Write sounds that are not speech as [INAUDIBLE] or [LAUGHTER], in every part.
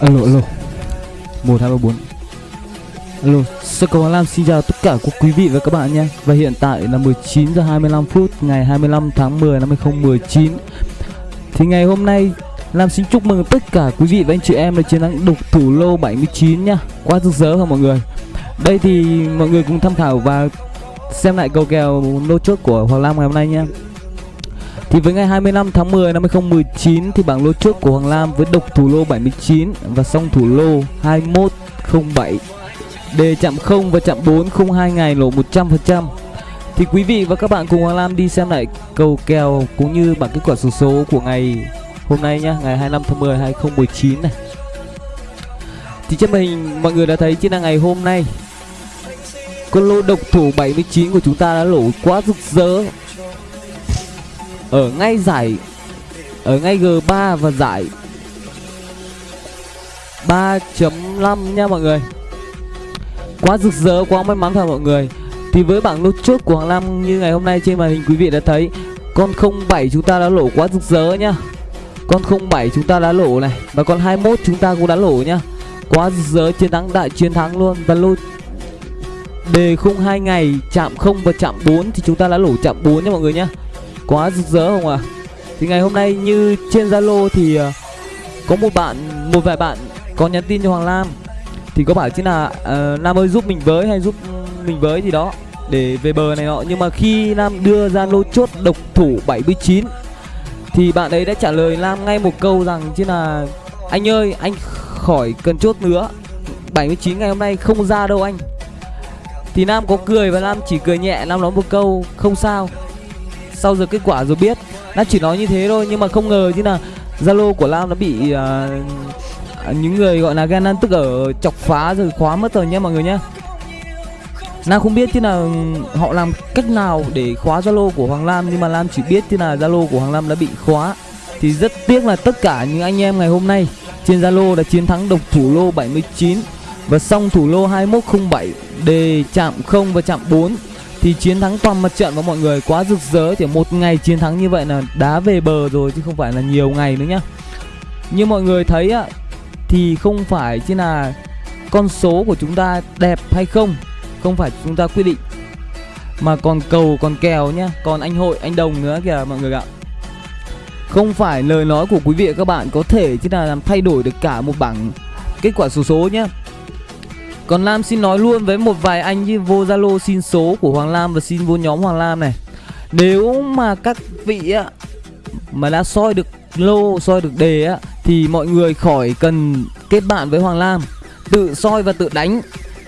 Alo alo. 1 2 3 4 Alo Sơ cầu Hoàng Lam xin chào tất cả các quý vị và các bạn nhé. Và hiện tại là 19 giờ 25 phút, Ngày 25 tháng 10 năm 2019 Thì ngày hôm nay, Lam xin chúc mừng tất cả quý vị và anh chị em đã chiến thắng đục thủ lô 79 nha Quá rực rỡ không mọi người? Đây thì mọi người cùng tham khảo và xem lại cầu kèo lô chốt của Hoàng Lam ngày hôm nay nha thì với ngày 25 tháng 10 năm 2019 thì bảng lô trước của Hoàng Lam với độc thủ lô 79 và song thủ lô 2107 đề chạm 0 và chạm 4 không 2 ngày lỗ 100%. Thì quý vị và các bạn cùng Hoàng Lam đi xem lại cầu kèo cũng như bảng kết quả số số của ngày hôm nay nhá, ngày 25 tháng 10 2019 này. Thì trên màn hình mọi người đã thấy trên là ngày hôm nay con lô độc thủ 79 của chúng ta đã lỗ quá rực rỡ ở ngay giải ở ngay G3 và giải 3.5 nha mọi người. Quá rực rỡ, quá may mắn thật mọi người. Thì với bảng lô chốt của Hoàng Lam như ngày hôm nay trên màn hình quý vị đã thấy Con 07 chúng ta đã lỗ quá rực rỡ nhá. Con 07 chúng ta đã lỗ này Và con 21 chúng ta cũng đã lỗ nhá. Quá rực rỡ, chiến thắng đại chiến thắng luôn. Và lô đề khung hai ngày chạm 0 và chạm 4 thì chúng ta đã lỗ chạm 4 nha mọi người nhá quá rực rỡ không ạ? À? thì ngày hôm nay như trên zalo thì ờ, có một bạn một vài bạn có nhắn tin cho hoàng lam. Thì có bảo chứ ờ, là uh, nam ơi giúp mình với hay giúp mình với gì đó để về bờ này nọ. Nhưng mà khi Nam đưa ra lô chốt độc thủ 79 thì bạn ấy đã trả lời Nam ngay một câu rằng chứ là anh ơi anh khỏi cần chốt nữa. 79 ngày hôm nay không ra đâu anh. Thì Nam có cười và Nam chỉ cười nhẹ Nam nói một câu không sao sau giờ kết quả rồi biết. Nam chỉ nói như thế thôi nhưng mà không ngờ chứ là Zalo của Lam nó bị uh, những người gọi là ghen ăn tức ở chọc phá rồi khóa mất rồi nhé mọi người nhé. Lam không biết chứ là ừ, họ làm cách nào để khóa Zalo của Hoàng Lam nhưng mà Lam chỉ biết chứ là Zalo của Hoàng Lam đã bị khóa. Thì rất tiếc là tất cả những anh em ngày hôm nay trên Zalo đã chiến thắng độc thủ lô 79 và xong thủ lô 2107 đề chạm 0 và chạm 4 thì chiến thắng toàn mặt trận và mọi người quá rực rỡ chỉ một ngày chiến thắng như vậy là đá về bờ rồi chứ không phải là nhiều ngày nữa nhá. Như mọi người thấy á, thì không phải chỉ là con số của chúng ta đẹp hay không không phải chúng ta quyết định, mà còn cầu, còn kèo nhá, còn anh hội, anh đồng nữa kìa mọi người ạ. Không phải lời nói của quý vị và các bạn có thể chứ là làm thay đổi được cả một bảng kết quả số số nhá còn Lam xin nói luôn với một vài anh như vô Zalo xin số của Hoàng Lam và xin vô nhóm Hoàng Lam này. Nếu mà các vị á mà đã soi được lô, soi được đề á thì mọi người khỏi cần kết bạn với Hoàng Lam. Tự soi và tự đánh.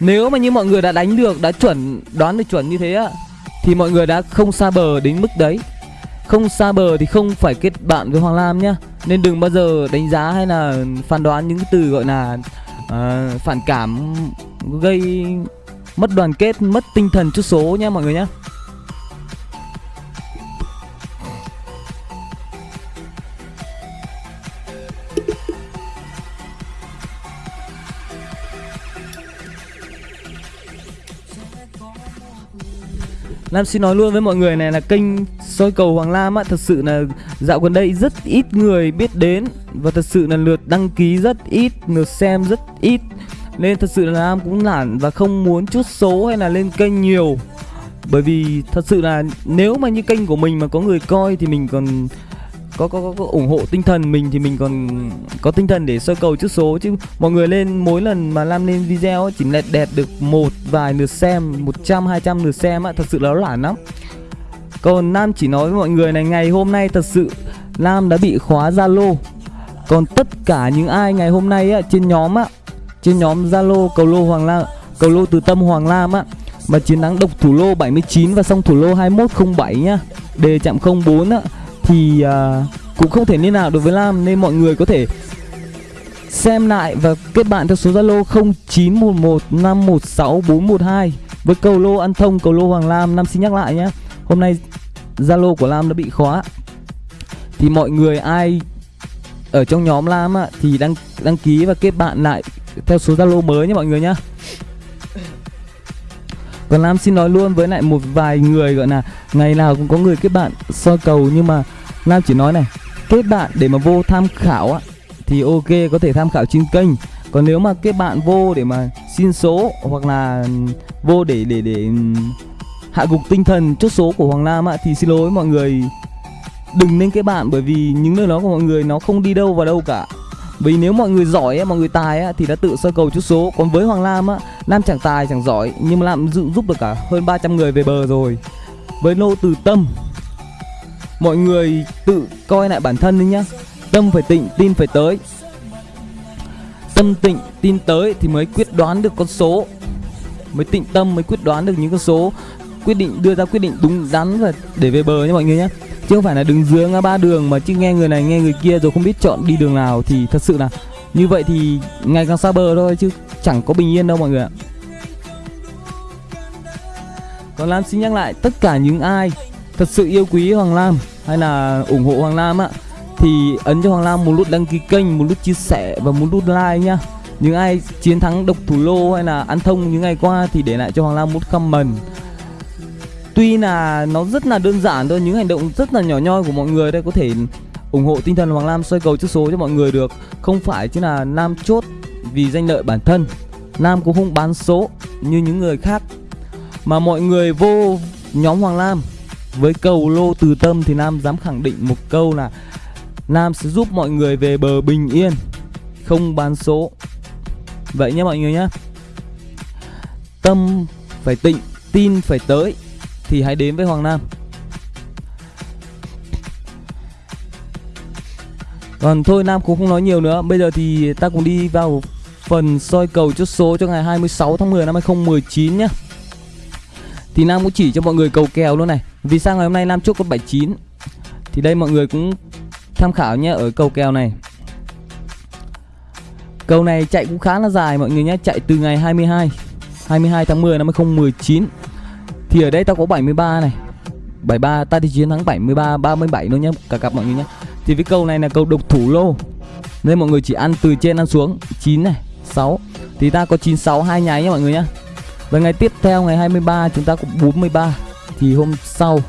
Nếu mà như mọi người đã đánh được, đã chuẩn đoán được chuẩn như thế á thì mọi người đã không xa bờ đến mức đấy. Không xa bờ thì không phải kết bạn với Hoàng Lam nhá. Nên đừng bao giờ đánh giá hay là phán đoán những cái từ gọi là uh, phản cảm gây mất đoàn kết mất tinh thần chút số nha mọi người nhé Lam xin nói luôn với mọi người này là kênh soi cầu Hoàng Lam á Thật sự là dạo gần đây rất ít người biết đến Và thật sự là lượt đăng ký rất ít, lượt xem rất ít. Nên thật sự là Nam cũng nản và không muốn chút số hay là lên kênh nhiều. Bởi vì thật sự là nếu mà như kênh của mình mà có người coi thì mình còn có, có, có, có ủng hộ tinh thần mình thì mình còn có tinh thần để sơ cầu chút số. Chứ mọi người lên mỗi lần mà làm lên video chỉ lẹt đẹp được một vài lượt xem 100 200 lượt xem á thật sự là nó lản lắm. Còn Nam chỉ nói với mọi người này ngày hôm nay thật sự Nam đã bị khóa Zalo. Còn tất cả những ai ngày hôm nay á trên nhóm á trên nhóm Zalo cầu lô Hoàng Lam cầu lô từ tâm Hoàng Lam á mà chiến thắng độc thủ lô 79 và xong thủ lô 2107 nhá. Đề chạm 04 á thì à, cũng không thể liên nào đối với Lam nên mọi người có thể xem lại và kết bạn theo số Zalo 0911516412 với cầu lô ăn thông cầu lô Hoàng Lam. Nam xin nhắc lại nhé hôm nay Zalo của Lam đã bị khóa. Thì mọi người ai ở trong nhóm Lam á, thì đăng đăng ký và kết bạn lại theo số Zalo mới nhé mọi người nhé. Còn Lam xin nói luôn với lại một vài người gọi là ngày nào cũng có người kết bạn soi cầu nhưng mà Lam chỉ nói này, kết bạn để mà vô tham khảo á, thì ok, có thể tham khảo trên kênh. Còn nếu mà kết bạn vô để mà xin số hoặc là vô để để để ừ, hạ gục tinh thần chốt số của Hoàng Lam ạ thì xin lỗi mọi người. Đừng nên kết bạn bởi vì những nơi đó của mọi người nó không đi đâu vào đâu cả vì nếu mọi người giỏi ấy, mọi người tài ấy, thì đã tự sơ cầu chút số. Còn với Hoàng Lam á Lam chẳng tài chẳng giỏi nhưng mà Lam dự giúp được cả hơn 300 người về bờ rồi. Với nô từ tâm mọi người tự coi lại bản thân đi nhá. Tâm phải tịnh tin phải tới. Tâm tịnh tin tới thì mới quyết đoán được con số. Mới tịnh tâm mới quyết đoán được những con số. Quyết định đưa ra quyết định đúng đắn và để về bờ nha mọi người nhé chứ không phải là đứng dưới ngã ba đường mà chứ nghe người này nghe người kia rồi không biết chọn đi đường nào thì thật sự là như vậy thì ngày càng xa bờ thôi chứ chẳng có bình yên đâu mọi người ạ còn Lam xin nhắc lại tất cả những ai thật sự yêu quý Hoàng Lam hay là ủng hộ Hoàng Lam ạ thì ấn cho Hoàng Lam một nút đăng ký kênh, một nút chia sẻ và một nút like nhá. Những ai chiến thắng độc thủ lô hay là ăn thông những ngày qua thì để lại cho Hoàng Lam một comment tuy là nó rất là đơn giản thôi, những hành động rất là nhỏ nhoi của mọi người đây, có thể ủng hộ tinh thần Hoàng Lam xoay cầu chữ số cho mọi người được. Không phải chứ là Nam chốt vì danh lợi bản thân, Nam cũng không bán số như những người khác, mà mọi người vô nhóm Hoàng Lam. Với cầu lô từ tâm thì Nam dám khẳng định một câu là Nam sẽ giúp mọi người về bờ bình yên, không bán số. Vậy nhé mọi người nhé. Tâm phải tịnh, tin phải tới thì hãy đến với Hoàng Nam. Còn thôi Nam cũng không nói nhiều nữa. Bây giờ thì ta cùng đi vào phần soi cầu chốt số cho ngày 26 tháng 10 năm 2019 nhé. Thì Nam cũng chỉ cho mọi người cầu kèo luôn này. Vì sao ngày hôm nay Nam chốt con 79? Thì đây mọi người cũng tham khảo nhé ở cầu kèo này. Cầu này chạy cũng khá là dài mọi người nhé, chạy từ ngày 22 22 tháng 10 năm 2019 thì ở đây tao có 73 này. 73 ta thì chiến thắng 73 37 luôn nhé cả cặp mọi người nhé thì cái câu này là câu độc thủ lô. Nên mọi người chỉ ăn từ trên ăn xuống. 9 này 6 thì ta có 96 hai nháy nhé mọi người nhé và ngày tiếp theo, ngày 23 chúng ta có 43 thì hôm sau,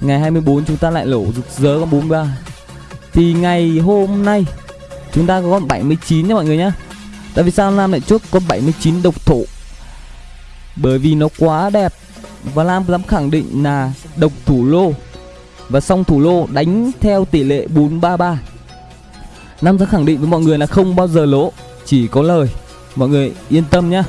ngày 24 chúng ta lại lỗ rực rỡ con 43 thì ngày hôm nay, chúng ta có con 79 nhé mọi người nhé tại vì sao Nam lại chốt con 79 độc thủ. Bởi vì nó quá đẹp và Lam dám khẳng định là độc thủ lô. Và song thủ lô đánh theo tỷ lệ 433 Nam dám khẳng định với mọi người là không bao giờ lỗ, Chỉ có lời. Mọi người yên tâm nhé.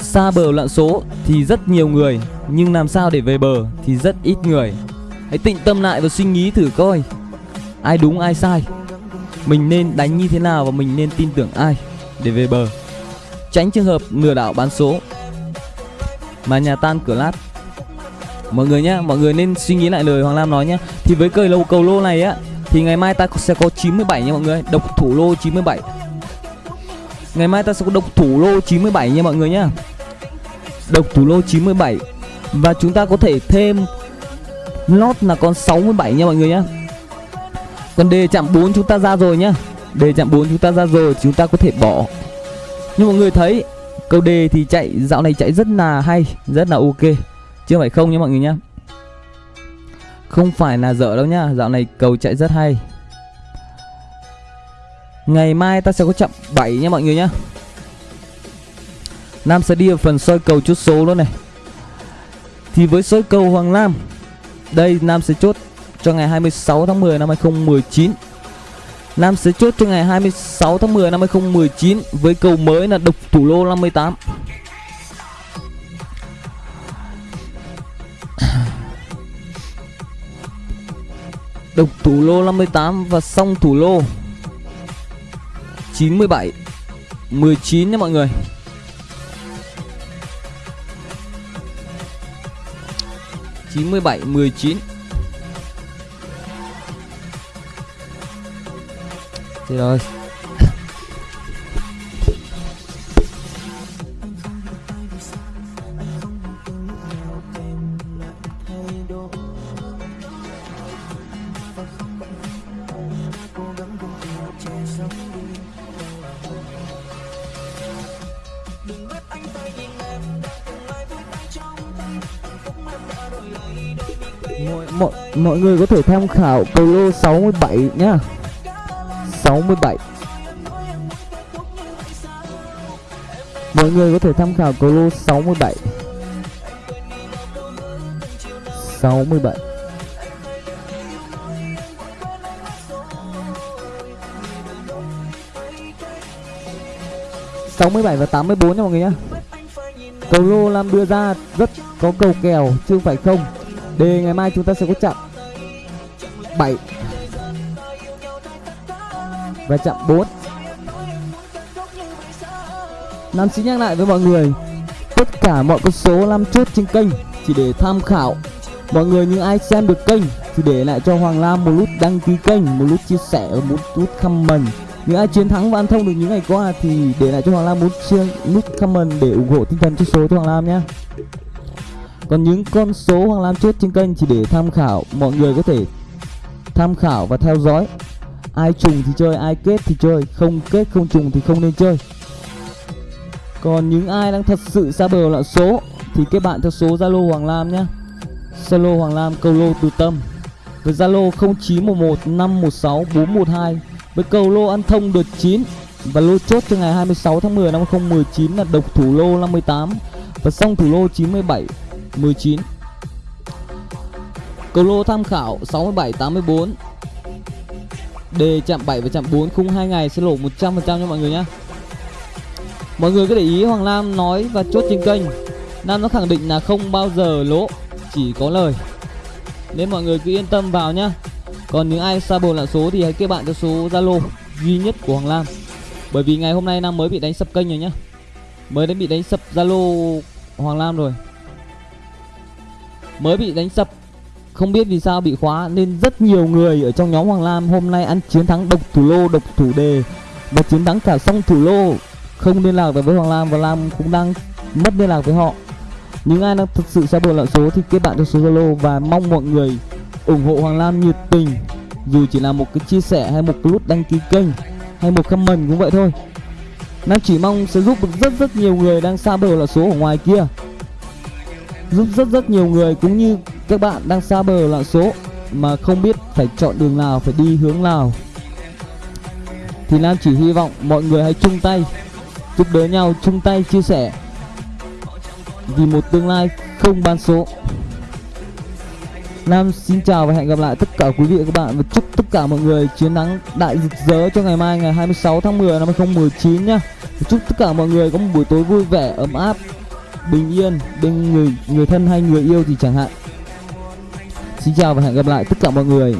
Xa bờ loạn số thì rất nhiều người, Nhưng làm sao để về bờ thì rất ít người. Hãy tịnh tâm lại và suy nghĩ thử coi, Ai đúng ai sai. Mình nên đánh như thế nào và mình nên tin tưởng ai để về bờ? Tránh trường hợp lừa đảo bán số. Mà nhà tan cửa lát. Mọi người nhá, mọi người nên suy nghĩ lại lời hoàng lam nói nhá. Thì với cây lô cầu lô này á, thì ngày mai ta sẽ có 97 nha mọi người, độc thủ lô 97 ngày mai ta sẽ có độc thủ lô 97 nha mọi người nhá. Độc thủ lô 97 và chúng ta có thể thêm lót là con 67 nha mọi người nhá. Còn đề chạm 4 chúng ta ra rồi nhá. Đề chạm 4 chúng ta ra rồi, chúng ta có thể bỏ như mọi người thấy, câu đề thì chạy, dạo này chạy rất là hay, rất là ok. Chứ phải không nhé mọi người nhá không phải là dở đâu nhá, dạo này cầu chạy rất hay. Ngày mai ta sẽ có chậm 7 nha mọi người nhá. Nam sẽ đi vào phần soi cầu chút số luôn này. Thì với soi cầu Hoàng Lam, Đây Nam sẽ chốt cho ngày 26 tháng 10 năm 2019 Nam sẽ chốt cho ngày 26 tháng 10 năm 2019 với cầu mới là độc thủ lô 58. [COUGHS] Độc thủ lô 58 và song thủ lô 97 19 nha mọi người. chín mươi bảy, mười chín Chết rồi mọi mọi mọi người có thể tham khảo Pro 67 nhá. 67 Mọi người có thể tham khảo cầu lô 67 67 67 và 84 nha mọi người nhá. Cầu lô Lam đưa ra rất có cầu kèo, chứ không phải không. Đề ngày mai chúng ta sẽ có chặn 7 và chạm 4 Nam xin nhắc lại với mọi người, Tất cả mọi con số Lam chốt trên kênh Chỉ để tham khảo. Mọi người những ai xem được kênh Thì để lại cho Hoàng Lam một nút đăng ký kênh, Một nút chia sẻ và một nút comment. Những ai chiến thắng và ăn thông được những ngày qua thì để lại cho Hoàng Lam một chia nút comment để ủng hộ tinh thần cho số cho Hoàng Lam nhé. Còn những con số Hoàng Lam chốt trên kênh chỉ để tham khảo, mọi người có thể tham khảo và theo dõi ai trùng thì chơi, ai kết thì chơi. Không kết, không trùng thì không nên chơi. Còn những ai đang thật sự xa bờ loạn số thì kết bạn theo số Zalo Hoàng Lam nhé Zalo Hoàng Lam, câu lô từ tâm. Với Zalo 0911 516 412 với cầu lô ăn thông đợt 9 và lô chốt cho ngày 26 tháng 10 năm 2019 là độc thủ lô 58 và song thủ lô 97 19 cầu lô tham khảo 67 84 đề chạm 7 và chạm 4 khung 2 ngày sẽ lỗ 100% cho mọi người nhé Mọi người cứ để ý, Hoàng Lam nói và chốt trên kênh. Nam nó khẳng định là không bao giờ lỗ, Chỉ có lời. Nên mọi người cứ yên tâm vào nhá. Còn những ai xa bồn lạ số thì hãy kết bạn cho số Zalo duy nhất của Hoàng Lam. Bởi vì ngày hôm nay Nam mới bị đánh sập kênh rồi nhá. Mới đã bị đánh sập Zalo Hoàng Lam rồi. Mới bị đánh sập không biết vì sao bị khóa Nên rất nhiều người ở trong nhóm Hoàng Lam Hôm nay ăn chiến thắng độc thủ lô, độc thủ đề. Và chiến thắng cả song thủ lô Không liên lạc với Hoàng Lam Và Lam cũng đang mất liên lạc với họ. Những ai đang thực sự xa bờ lạ số thì kết bạn cho số Zalo Và mong mọi người ủng hộ Hoàng Lam nhiệt tình. Dù chỉ là một cái chia sẻ hay một nút đăng ký kênh hay một comment cũng vậy thôi. Nam chỉ mong sẽ giúp được rất rất nhiều người đang xa bờ là số ở ngoài kia. Giúp rất rất nhiều người cũng như các bạn đang xa bờ lạng số Mà không biết phải chọn đường nào, phải đi hướng nào Thì Nam chỉ hy vọng mọi người hãy chung tay Giúp đỡ nhau, chung tay chia sẻ Vì một tương lai không ban số Nam xin chào và hẹn gặp lại tất cả quý vị và các bạn và chúc tất cả mọi người chiến thắng đại rực rỡ cho ngày mai ngày 26 tháng 10 năm 2019 nhá. Và chúc tất cả mọi người có một buổi tối vui vẻ, ấm áp, bình yên bên người người thân hay người yêu thì chẳng hạn. Xin chào và hẹn gặp lại tất cả mọi người.